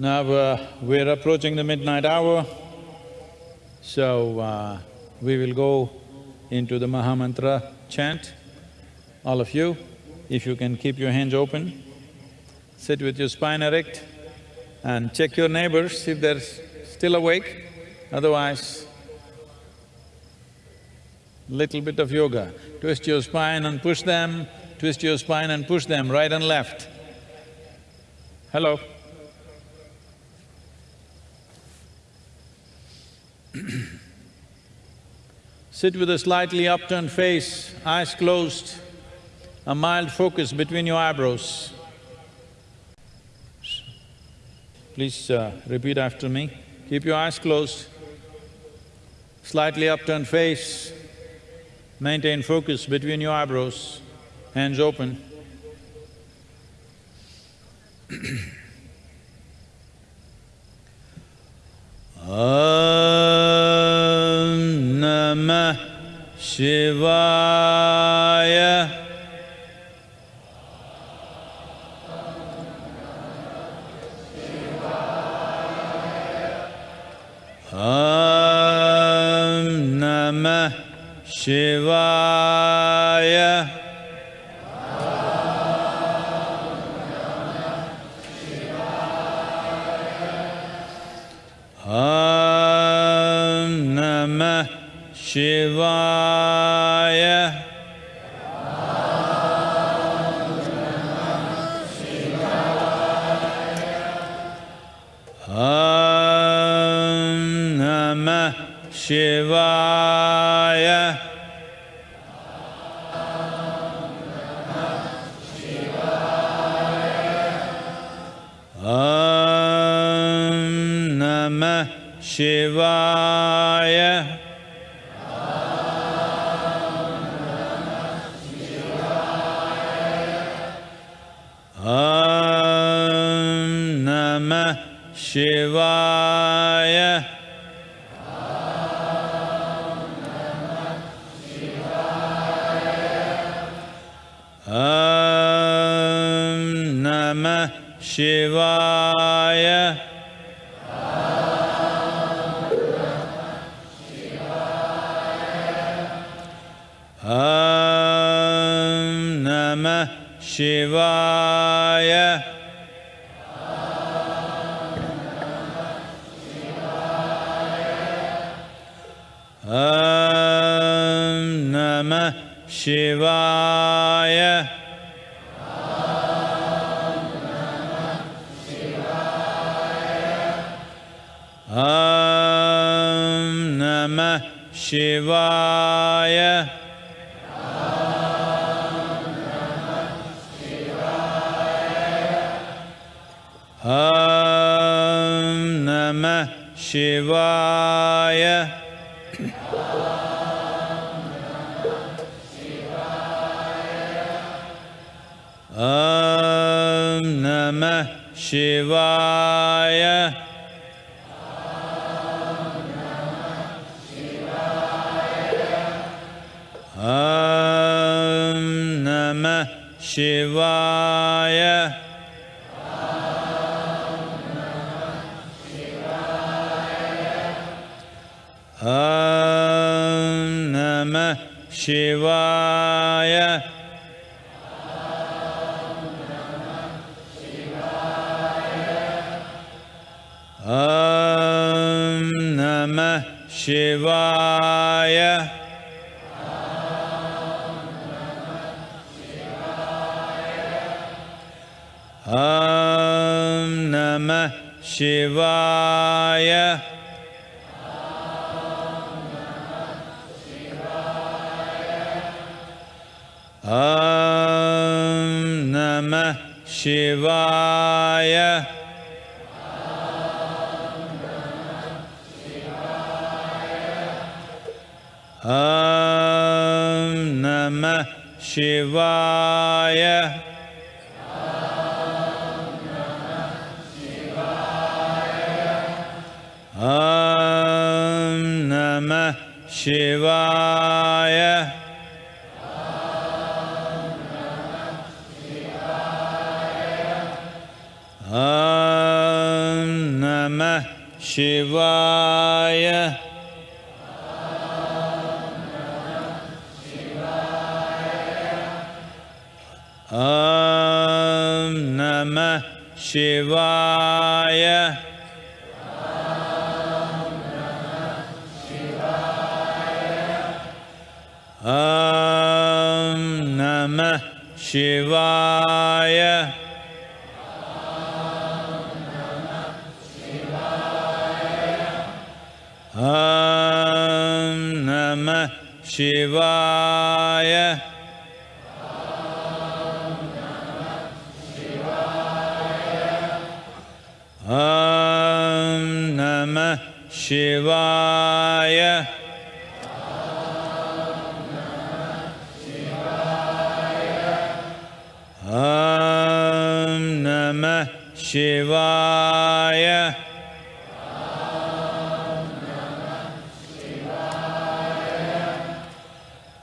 Now uh, we're approaching the midnight hour, so uh, we will go into the Mahamantra chant. All of you, if you can keep your hands open, sit with your spine erect and check your neighbors if they're still awake, otherwise little bit of yoga. Twist your spine and push them, twist your spine and push them right and left. Hello? Sit with a slightly upturned face, eyes closed, a mild focus between your eyebrows. Please uh, repeat after me. Keep your eyes closed, slightly upturned face, maintain focus between your eyebrows, hands open. Om नमः शिवाय। ॐ नमः शिवाय। शिवाय। सेवाय नमः नमः शिवाय। शिवाय। ॐ नमः शिवाय। ॐ नमः शिवाय। शिवाय। ॐ नमः शिवाय। ॐ नमः शिवाय। शिवाय। ॐ नमः शिवाय। ॐ नमः शिवाय। शिवाय। ॐ नमः शिवाय। ॐ नमः शिवाय। ॐ नमः शिवाय। ॐ नमः शिवाय। ॐ नमः शिवाय। शिवाय। ॐ नमः शिवाय।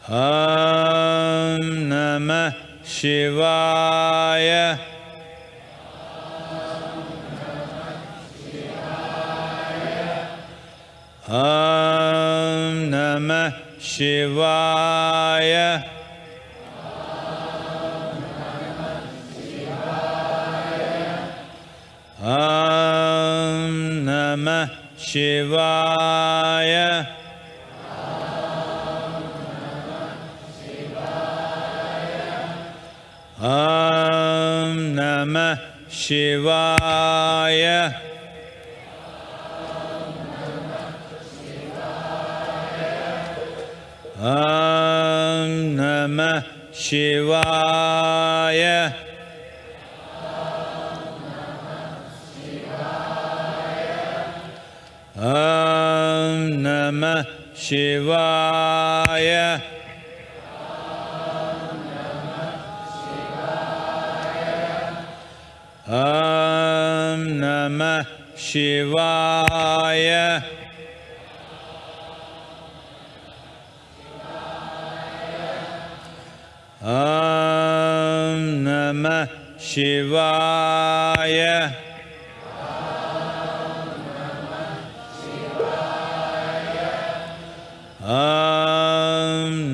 ॐ नमः शिवाय। शिवाय। ॐ नमः शिवाय। ॐ नमः शिवाय। शिवाय। ॐ नमः शिवाय। ॐ नम शिवाय। ं नमः शिवाय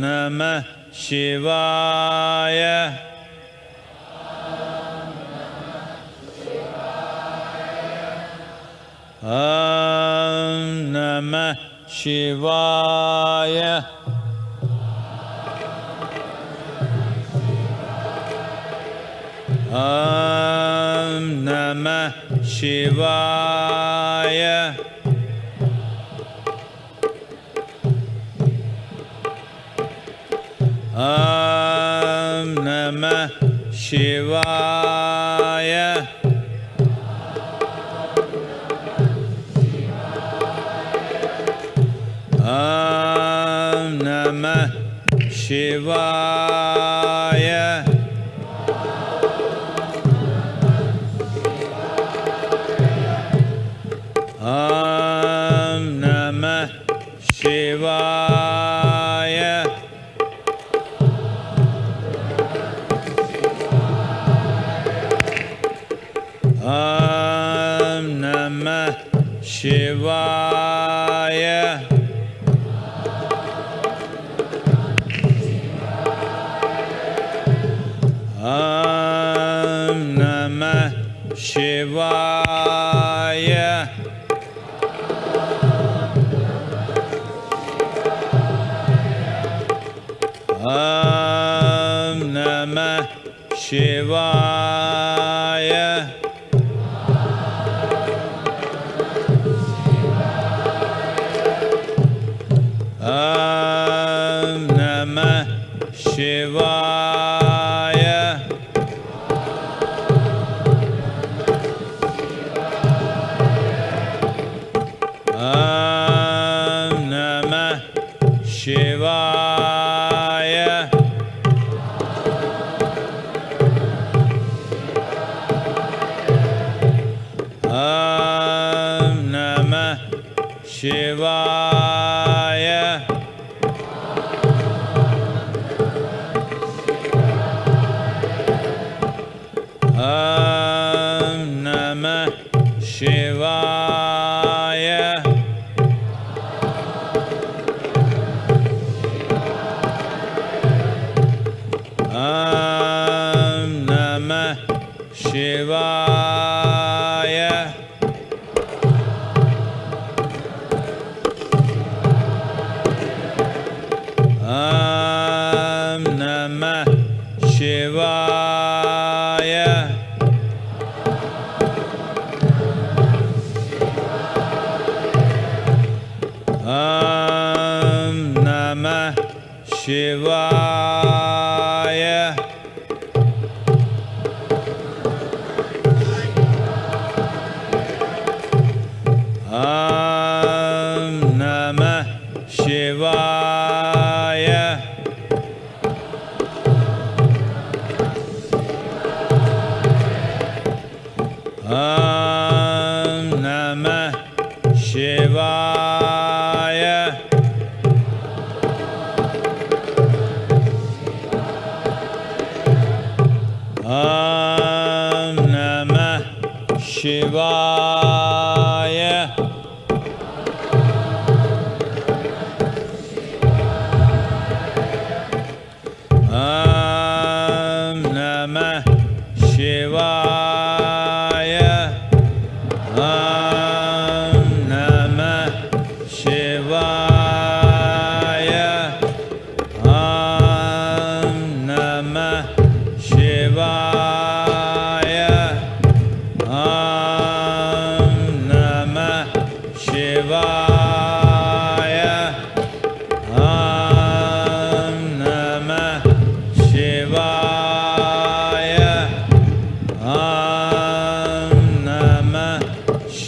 नमः शिवाय नमः शिवाय शिवाय। ॐ नमः शिवाय। ॐ नमः शिवाय। Shiva.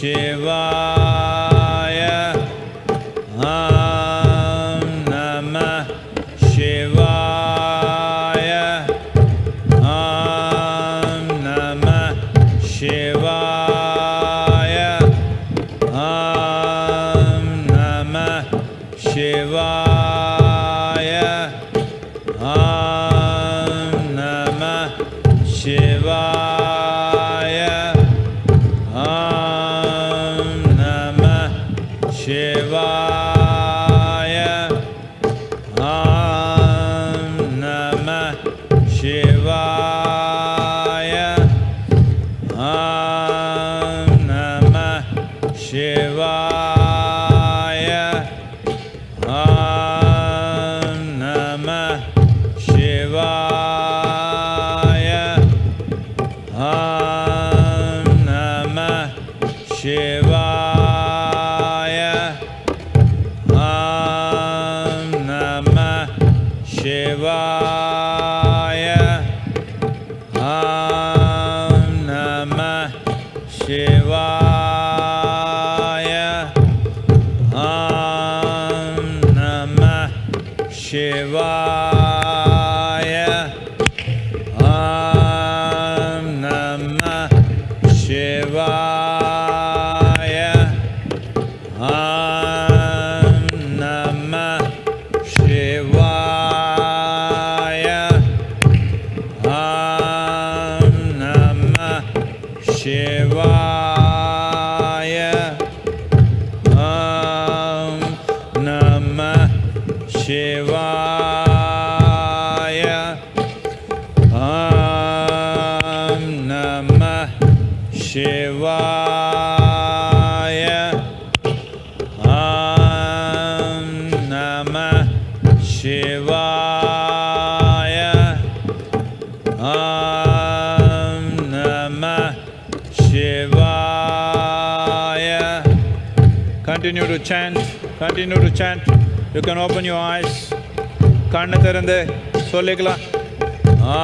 Shiva Shiva. to chant, continue to chant. You can open your eyes. கண்ணை திறந்து சொல்லிக்கலாம் ஆ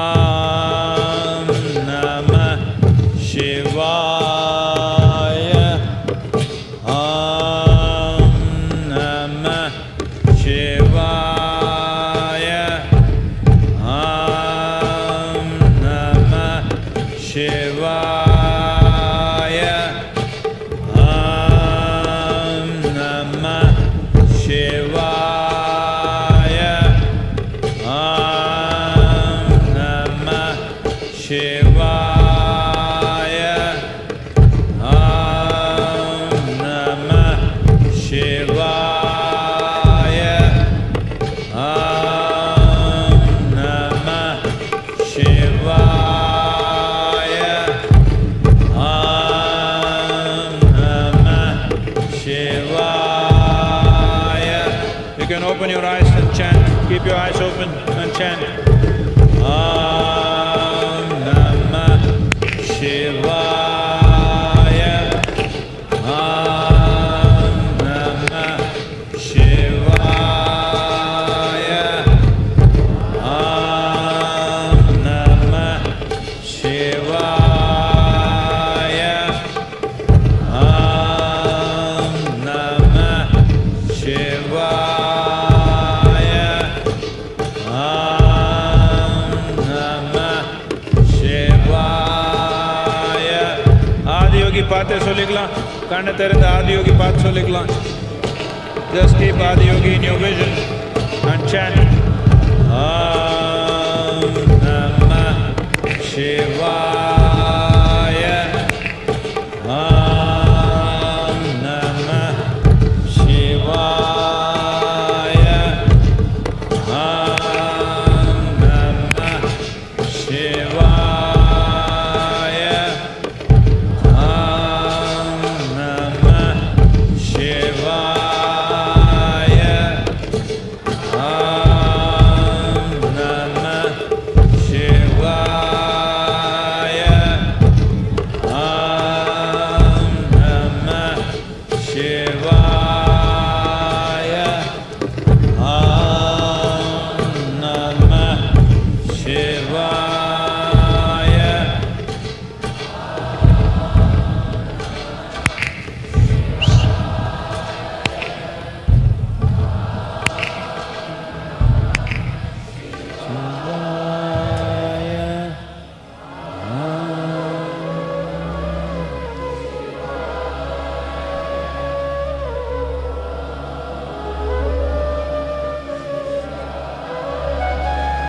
open your eyes and chant. Keep your eyes open and chant. ಪಾರ್ಶ್ವಲಿಗ್ಲ ಕಣ್ಣ ತೆರೆದ Adiyogi ಪಾರ್ಶ್ವಲಿಗ್ಲ Just keep Adiyogi in your vision and chant